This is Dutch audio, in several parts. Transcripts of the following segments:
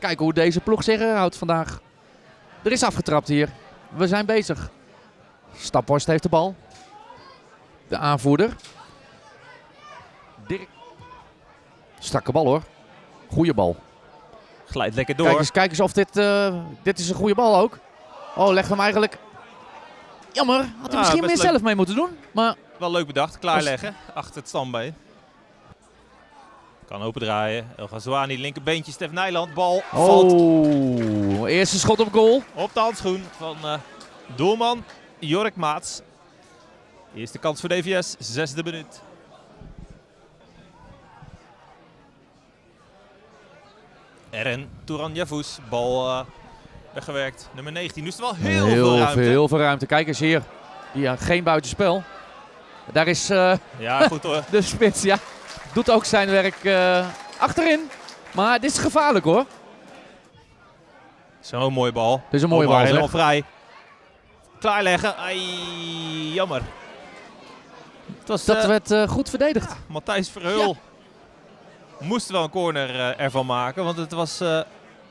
Kijken hoe deze ploeg zich houdt vandaag. Er is afgetrapt hier. We zijn bezig. Staphorst heeft de bal. De aanvoerder. Dirk. Strakke bal hoor. Goeie bal. Glijdt lekker door. Kijk eens, kijk eens of dit... eh, dit is een goede bal ook. Oh, legt hem eigenlijk... Jammer. Had hij Ah, misschien meer leuk. zelf mee moeten doen. Maar Wel leuk bedacht. Klaarleggen achter het standbeen. Kan open draaien. El Ghazouani, linkerbeentje. Stef Nijland. Bal valt Oh, eerste schot op goal. op de handschoen van eh, doelman Jork Maats. Eerste kans voor DVS. Zesde minuut. Eren Touran Javous. Bal eh, weggewerkt. Nummer 19. Nu is er wel heel, veel ruimte. heel veel ruimte. Kijk eens hier. Ja, geen buitenspel. Daar is eh, Ja, goed hoor. de spits. Ja, doet ook zijn werk eh, achterin. Maar dit is gevaarlijk hoor. Zo'n mooie bal. Dit is een mooie Omar bal. helemaal vrij. Klaarleggen. Ai, jammer. Het was Dat eh, werd eh, goed verdedigd. Matthijs Verheul. Moest wel een corner ervan maken. Want het was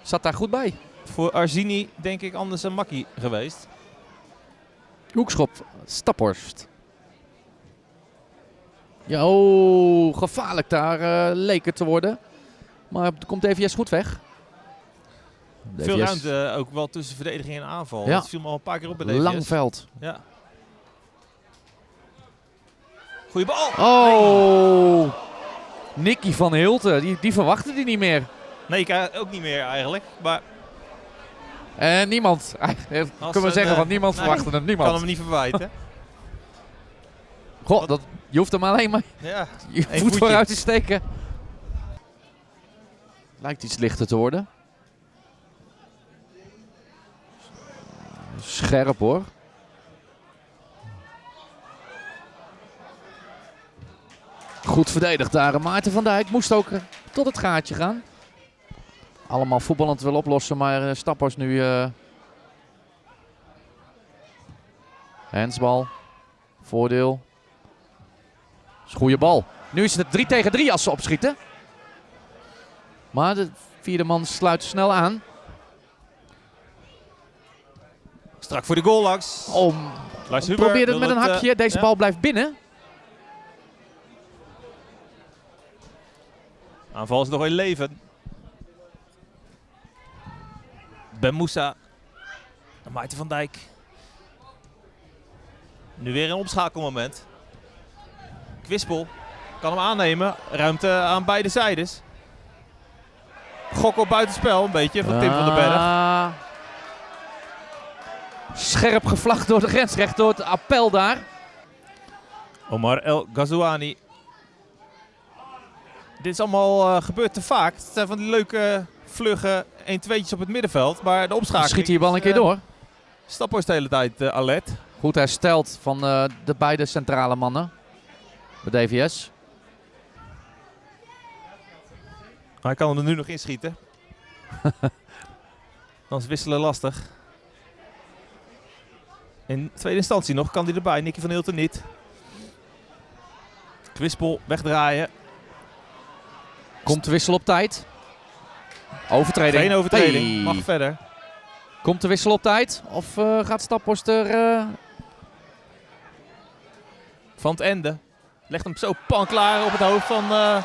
Zat daar goed bij. voor Arzini denk ik anders een makkie geweest. Hoekschop. Staphorst. Ja, oh, gevaarlijk daar eh, leek het te worden. Maar komt DVS goed weg. Veel ruimte ook wel tussen verdediging en aanval. Ja. Dat viel me al een paar keer op bij DVS. Lang veld. Ja. Goeie bal. Oh! Nicky van Hilten, die, die verwachtte die niet meer. Nee, ik eh, ook niet meer eigenlijk. Maar En niemand. Kunnen we zeggen, eh, want niemand nee, verwachtte ik Niemand. kan hem niet verwijten. Goh, dat, je hoeft hem alleen maar ja. je voet voetje. vooruit te steken. Lijkt iets lichter te worden. Scherp hoor. Goed verdedigd daar. Maarten van Dijk moest ook eh, tot het gaatje gaan. Allemaal voetballend wil oplossen, maar eh, Stappers nu... eh Hensbal. Voordeel. Is goede bal. Nu is het 3 tegen 3 als ze opschieten. Maar de vierde man sluit snel aan. Strak voor de goal langs. Lars Huber probeer het wil met een eh, hakje. Deze ja. bal blijft binnen. Aanval is nog in leven. Ben Moussa. Maarten van Dijk. Nu weer een omschakelmoment. Kwispel kan hem aannemen. Ruimte aan beide zijdes. Gok op buitenspel een beetje van Tim van den Berg. Ah. Scherp gevlacht door de grensrecht, door het appel daar. Omar El Ghazouani. Dit is allemaal eh, gebeurt te vaak. Het zijn van die leuke, vlugge 1-2'tjes op het middenveld. Maar de opschakeling Schiet hier bal een keer eh, door. Staphorst de hele tijd eh, alert. Goed hersteld van de beide centrale mannen. Bij DVS. Hij kan er nu nog inschieten. Dan is wisselen lastig. In tweede instantie nog kan hij erbij. Nicky van Hilten niet. Kwispel wegdraaien. Komt de wissel op tijd. Overtreding. Geen overtreding. Hey. Mag verder. Komt de wissel op tijd? Of eh, gaat Staphorst er... eh, Van het ende. Legt hem zo pan klaar op het hoofd van eh,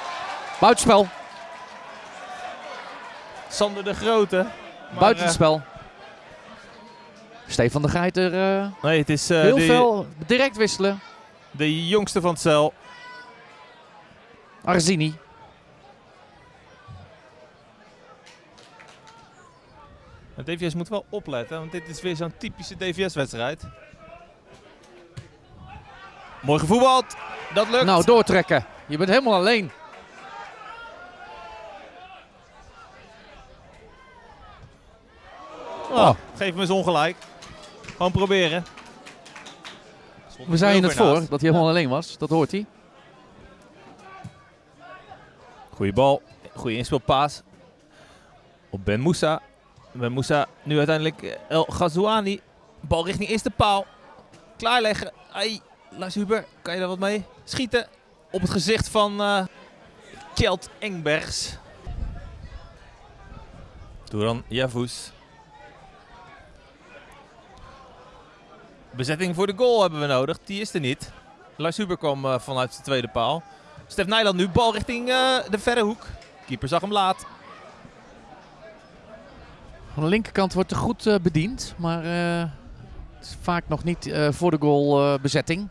buitenspel. Sander de Grote. Buitenspel. Stefan de Geiter eh, nee, het is heel de, veel direct wisselen. de jongste van het cel. Arzini. Maar DVS moet wel opletten, want dit is weer zo'n typische DVS-wedstrijd. Mooi gevoetbald. Dat lukt. Nou, doortrekken. Je bent helemaal alleen. Oh, geef me eens ongelijk. Gewoon proberen. We zeiden er het voor, dat hij helemaal alleen was. Dat hoort hij. Goeie bal. Goeie inspeelpaas. Op Ben Moussa. Ben Moussa nu uiteindelijk eh, El Ghazouani. Bal richting eerste paal. Klaarleggen. Ai, Lars Huber, kan je daar wat mee? Schieten op het gezicht van eh Kjeld Engbergs. Duran Javus. Bezetting voor de goal hebben we nodig. Die is er niet. Lars Huber kwam eh, vanuit de tweede paal. Stef Nijland nu bal richting eh, de verre hoek. Keeper zag hem laat. Aan de linkerkant wordt er goed eh, bediend, maar eh, het is vaak nog niet eh, voor de goal eh, bezetting.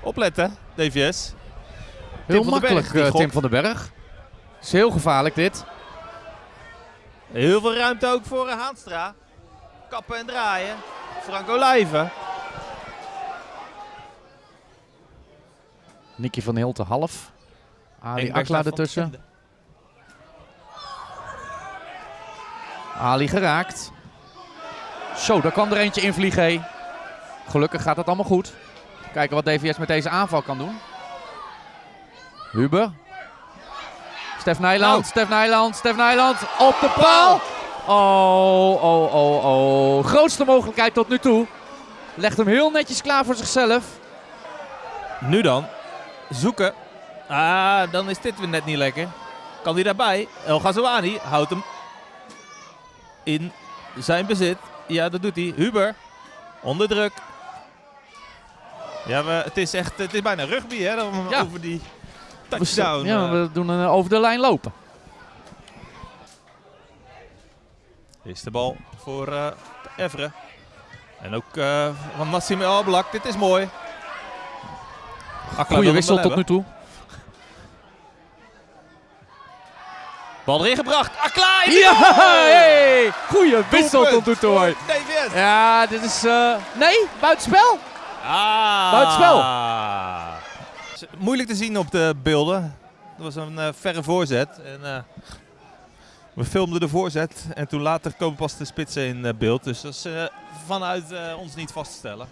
Opletten, DVS. Heel Berg, makkelijk, eh. Tim van den Berg. is heel gevaarlijk dit. Heel veel ruimte ook voor eh, Haanstra. Kappen en draaien. Frank Olijven. Nicky van Hilten half. Ali Akla ertussen. Ali geraakt. Zo, daar kwam er eentje in vliegen. Gelukkig gaat het allemaal goed. Kijken wat DVS met deze aanval kan doen. Huber. Stef Nijland, Nou. Stef Nijland, Stef Nijland. Op de paal. Oh, oh, oh, oh. Grootste mogelijkheid tot nu toe. Legt hem heel netjes klaar voor zichzelf. Nu dan. Zoeken. Ah, dan is dit weer net niet lekker. Kan hij daarbij? El Ghazouani houdt hem in zijn bezit. Ja, dat doet hij. Huber. Onder druk. Ja, we, het is echt, het is bijna rugby hè, dan Ja. over die We, touchdown. ja, eh. we doen een eh, over de lijn lopen. Is de bal voor eh Evre. En ook van Nassim El Ablak. Dit is mooi. Goede wissel tot nu toe. Bal erin gebracht. Akla! Ja, hey. Goeie wissel tot nu toe. Ja, dit is... eh, nee, buitenspel. Ah. Buitenspel. Moeilijk te zien op de beelden. Dat was een eh, verre voorzet. En, eh, we filmden de voorzet en toen later komen pas de spitsen in eh, beeld. Dus dat is eh, vanuit eh, ons niet vast te stellen.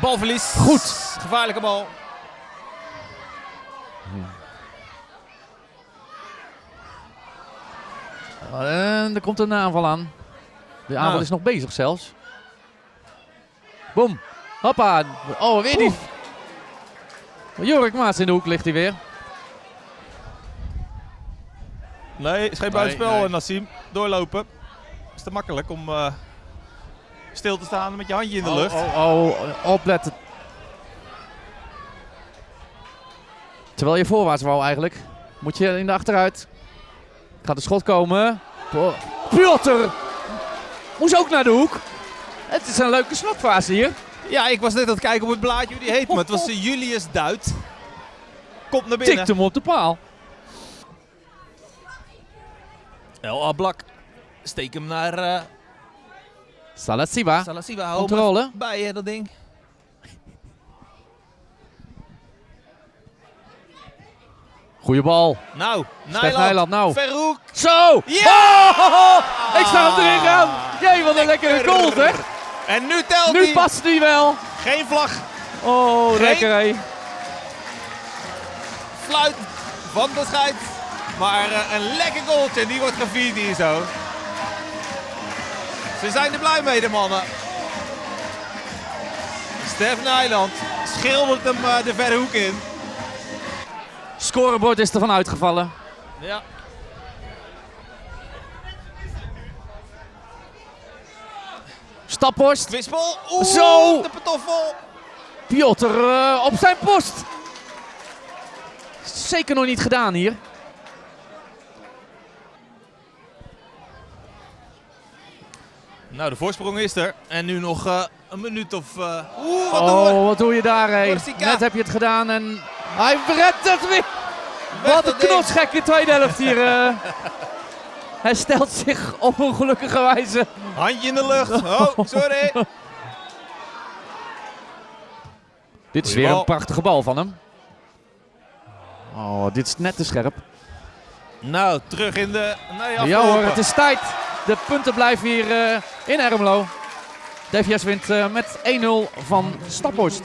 Balverlies. Goed. Gevaarlijke bal. En er komt een aanval aan. De aanval Nou. is nog bezig zelfs. Boom. Hoppa. Oh, weer die. Jorik Maas in de hoek ligt hij weer. Nee, is geen buitenspel, nee. eh, Nassim. Doorlopen. Is te makkelijk om eh, stil te staan met je handje in de lucht. Oh, oh, oh, opletten. Terwijl je voorwaarts wou eigenlijk. Moet je in de achteruit. Gaat de schot komen. Piotr. Moest ook naar de hoek. Het is een leuke slotfase hier. Ja, ik was net aan het kijken op het blaadje hoe die heet, maar het was Julius Duit. Komt naar binnen. Tikt hem op de paal. El Ablak. Steek hem naar eh Salasiba. Controle. bij hè, dat ding. Goeie bal. Nou, Stef Nijland. Nou. Verhoek. Zo! Ja! Oh, ik zag hem erin gaan. Jee, wat een lekkere goal zeg. En nu telt Nu past hij wel. Geen vlag. Oh, Geen- lekker hé. Fluit van de scheids. Maar eh, een lekker goaltje. Die wordt gevierd hier zo. Ze zijn er blij mee, de mannen. Stef Nijland schildert hem eh, de verre hoek in. Scorebord is ervan uitgevallen. Ja. Staphorst. Kwispel. Oeh, Zo. de patoffel. Piotr eh, op zijn post. Zeker nog niet gedaan hier. Nou, de voorsprong is er. En nu nog eh, een minuut of... eh, Oeh, wat? Oh, wat doe je daar hé. Corsica. Net heb je het gedaan en hij redt het weer. Wat een knotsgekke tweede helft hier. eh. Hij stelt zich op een gelukkige wijze. Handje in de lucht. Oh, sorry. Dit is weer een prachtige bal van hem. Oh, dit is net te scherp. nou, terug in de... Nee, Ja hoor, het is tijd. De punten blijven hier eh, in Ermelo. DVS wint eh, met 1-0 van Staphorst.